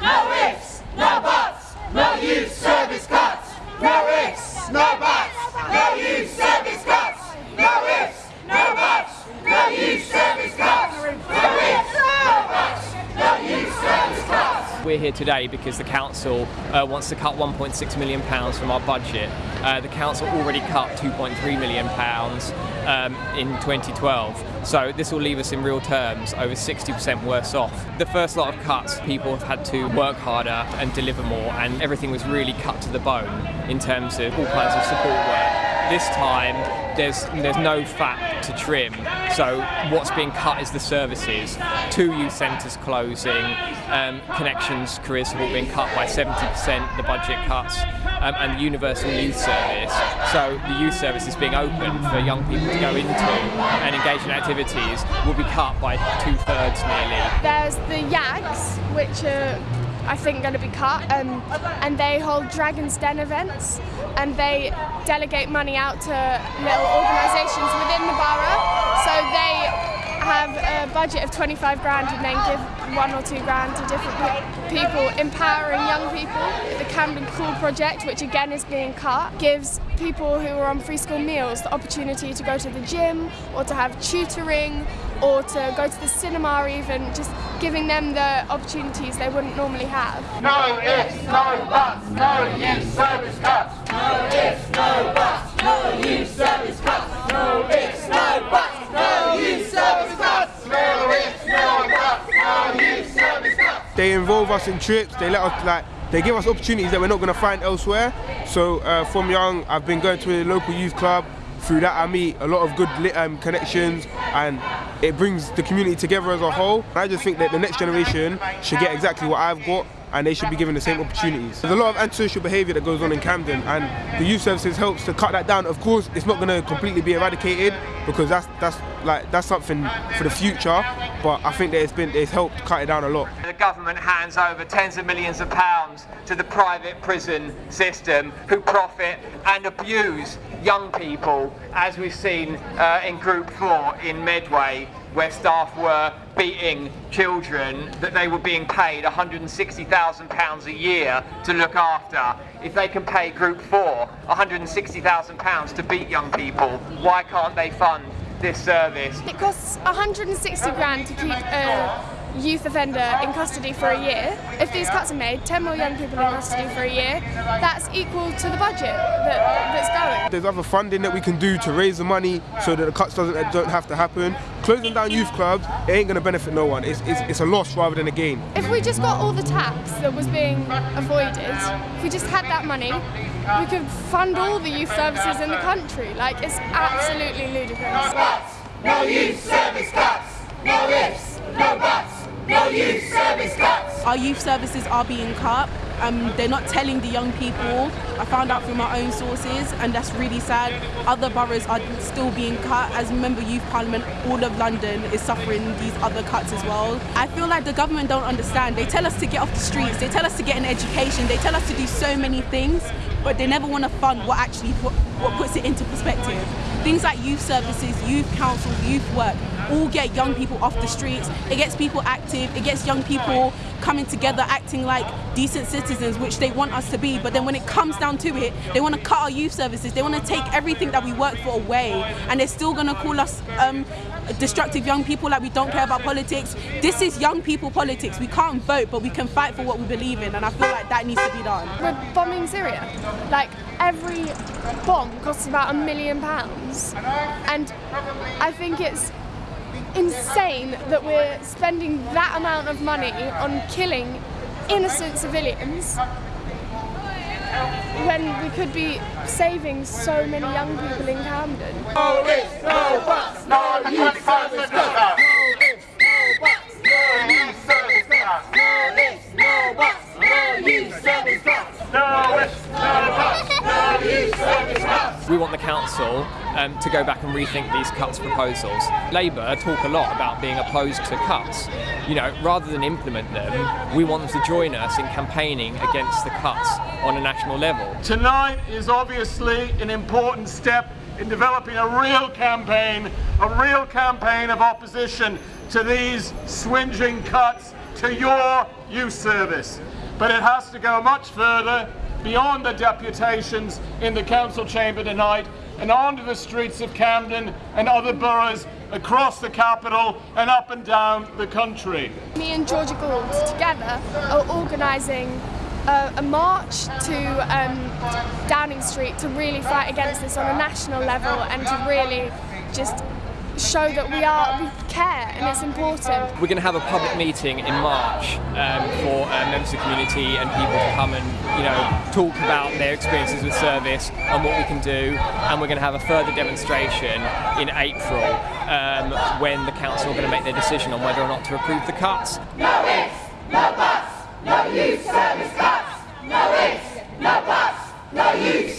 no ifs, no buts, no youth service cuts. No ifs, no buts, no youth service cuts. No ifs, no buts, no youth service cuts. No ifs, no buts, no youth service cuts. We're here today because the council uh, wants to cut 1.6 million pounds from our budget. Uh, the council already cut 2.3 million pounds um, in 2012, so this will leave us in real terms over 60% worse off. The first lot of cuts, people have had to work harder and deliver more, and everything was really cut to the bone in terms of all kinds of support work. This time, there's there's no fat to trim, so what's being cut is the services. Two youth centres closing, um, Connexions career support being cut by 70%, the budget cuts, um, and the universal youth service. So the youth service is being opened for young people to go into and engage in activities will be cut by two thirds nearly. There's the Yags, which are I think going to be cut, um, and they hold Dragon's Den events, and they delegate money out to little organisations have a budget of 25 grand and then give one or two grand to different pe- people, empowering young people. The Camden Cool project, which again is being cut, gives people who are on free school meals the opportunity to go to the gym or to have tutoring or to go to the cinema even, just giving them the opportunities they wouldn't normally have. No ifs, no buts, no youth service cuts. No ifs, no buts, no youth service cuts. No ifs, no buts, no youth service cuts. No ifs, no buts, no youth service cuts. They involve us in trips. They let us like. They give us opportunities that we're not going to find elsewhere. So uh, from young, I've been going to a local youth club. Through that, I meet a lot of good um, connections, and it brings the community together as a whole. I just think that the next generation should get exactly what I've got, and they should be given the same opportunities. There's a lot of antisocial behaviour that goes on in Camden, and the youth services helps to cut that down. Of course, it's not going to completely be eradicated because that's that's like that's something for the future. But I think that it's been it's helped cut it down a lot. The government hands over tens of millions of pounds to the private prison system who profit and abuse young people, as we've seen uh, in Group 4 in Medway, where staff were beating children that they were being paid £160,000 a year to look after. If they can pay Group 4 £160,000 to beat young people, why can't they fund this service? It costs 160 grand to keep a youth offender in custody for a year. If these cuts are made, 10 more young people in custody for a year, that's equal to the budget that, that's going. There's other funding that we can do to raise the money so that the cuts doesn't don't have to happen. Closing down youth clubs, it ain't gonna benefit no one. It's, it's, it's a loss rather than a gain. If we just got all the tax that was being avoided, if we just had that money, we could fund all the youth services in the country. Like, it's absolutely ludicrous. Buts, no youth service cuts. No ifs, no buts, Our youth services are being cut. Um, they're not telling the young people. I found out from my own sources, and that's really sad. Other boroughs are still being cut. As member youth parliament, all of London is suffering these other cuts as well. I feel like the government don't understand. They tell us to get off the streets. They tell us to get an education. They tell us to do so many things, but they never want to fund what actually what, what puts it into perspective. Things like youth services, youth councils, youth work, all get young people off the streets. It gets people active. It gets young people coming together, acting like decent citizens, which they want us to be. But then when it comes down to it, they want to cut our youth services. They want to take everything that we work for away, and they're still going to call us um, destructive young people, like we don't care about politics. This is young people politics. We can't vote, but we can fight for what we believe in, and I feel like that needs to be done. We're bombing Syria. Like, every bomb costs about a million pounds. And I think it's insane that we're spending that amount of money on killing innocent civilians when we could be saving so many young people in Camden. No ifs, no buts, no youth service cuts. No ifs, no buts, no youth service cuts. No ifs, no buts, no youth service cuts. No ifs, no buts, no youth service cuts. We want the council um, to go back and rethink these cuts proposals. Labour talk a lot about being opposed to cuts. You know, rather than implement them, we want them to join us in campaigning against the cuts on a national level. Tonight is obviously an important step in developing a real campaign, a real campaign of opposition to these swinging cuts to your youth service. But it has to go much further beyond the deputations in the council chamber tonight and onto the streets of Camden and other boroughs across the capital and up and down the country. Me and Georgia Gould together are organising a, a, march to um, Downing Street to really fight against this on a national level and to really just show that we are we care and it's important. We're going to have a public meeting in March um, for uh, members of the community and people to come and you know talk about their experiences with service and what we can do. And we're going to have a further demonstration in April um, when the council are going to make their decision on whether or not to approve the cuts. No ifs, no buts, no youth service cuts. No ifs, no buts, no youth.